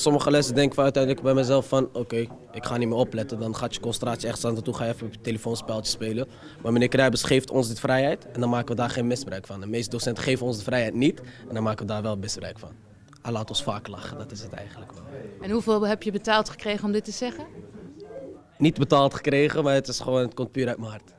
Sommige lessen denk ik uiteindelijk bij mezelf van oké, ik ga niet meer opletten. Dan gaat je concentratie echt aan toe ga je even op je telefoonspeltje spelen. Maar meneer Kruijbers geeft ons dit vrijheid en dan maken we daar geen misbruik van. De meeste docenten geven ons de vrijheid niet en dan maken we daar wel misbruik van. Hij laat ons vaak lachen, dat is het eigenlijk wel. En hoeveel heb je betaald gekregen om dit te zeggen? Niet betaald gekregen, maar het is gewoon, het komt puur uit mijn hart.